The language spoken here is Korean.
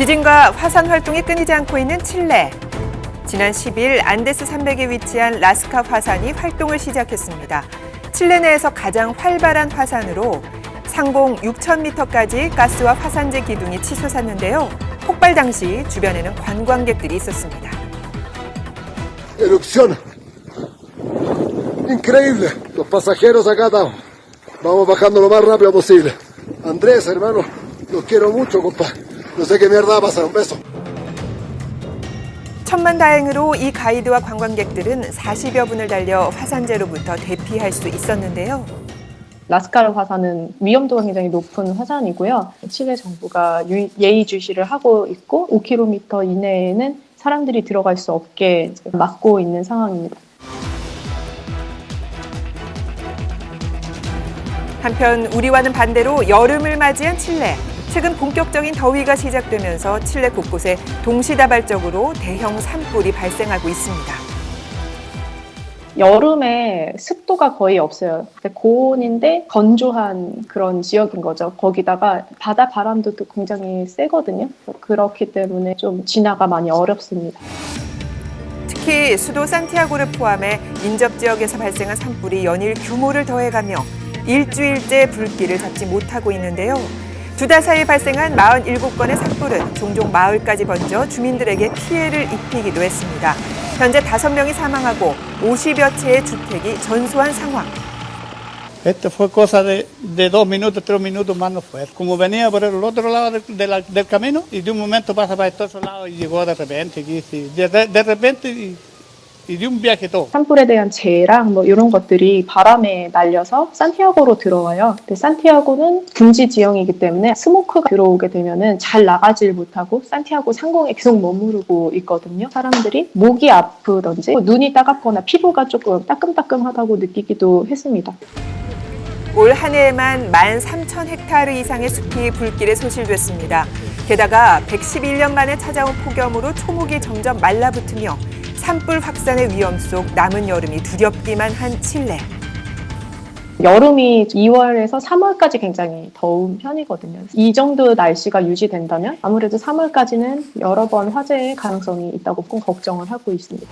지진과 화산 활동이 끊이지 않고 있는 칠레. 지난 10일 안데스 산맥에 위치한 라스카 화산이 활동을 시작했습니다. 칠레 내에서 가장 활발한 화산으로 상공 6,000m까지 가스와 화산재 기둥이 치솟았는데요. 폭발 당시 주변에는 관광객들이 있었습니다. Erupción. Increíble. Los pasajeros acá estamos. Vamos bajando lo más rápido posible. Andrés, hermano, los quiero mucho, compa. No sé qué mierda va a pasar. Un beso. 천만 다행으로 이 가이드와 관광객들은 40여 분을 달려 화산재로부터 대피할 수 있었는데요. 라스카르 화산은 위험도가 굉장히 높은 화산이고요. 칠레 정부가 유- 예의 주시를 하고 있고 5km 이내에는 사람들이 들어갈 수 없게 막고 있는 상황입니다. 한편 우리와는 반대로 여름을 맞이한 칠레. 최근 본격적인 더위가 시작되면서 칠레 곳곳에 동시다발적으로 대형 산불이 발생하고 있습니다. 여름에 습도가 거의 없어요. 고온인데 건조한 그런 지역인 거죠. 거기다가 바다 바람도 또 굉장히 세거든요. 그렇기 때문에 좀 진화가 많이 어렵습니다. 특히 수도 산티아고를 포함해 인접 지역에서 발생한 산불이 연일 규모를 더해가며 일주일째 불길을 잡지 못하고 있는데요. 두 달 사이 발생한 47건의 산불은 종종 마을까지 번져 주민들에게 피해를 입히기도 했습니다. 현재 5명이 사망하고 50여 채의 주택이 전소한 상황. Esto fue cosa de, de dos minutos, tres minutos más no fue. Como venía por el otro lado de- de la- del camino y de un momento pasa para estos lados y llegó de repente. De, de- de repente y, 산불에 대한 재해랑 뭐 이런 것들이 바람에 날려서 산티아고로 들어와요. 근데 산티아고는 금지 지형이기 때문에 스모크가 들어오게 되면은 잘 나가질 못하고 산티아고 상공에 계속 머무르고 있거든요. 사람들이 목이 아프던지 눈이 따갑거나 피부가 조금 따끔따끔하다고 느끼기도 했습니다. 올 한 해에만 13,000헥타르 이상의 숲이 불길에 소실됐습니다. 게다가 111년 만에 찾아온 폭염으로 초목이 점점 말라붙으며 산불 확산의 위험 속 남은 여름이 두렵기만 한 칠레. 여름이 2월에서 3월까지 굉장히 더운 편이거든요. 이 정도 날씨가 유지된다면 아무래도 3월까지는 여러 번 화재의 가능성이 있다고 꼭 걱정을 하고 있습니다.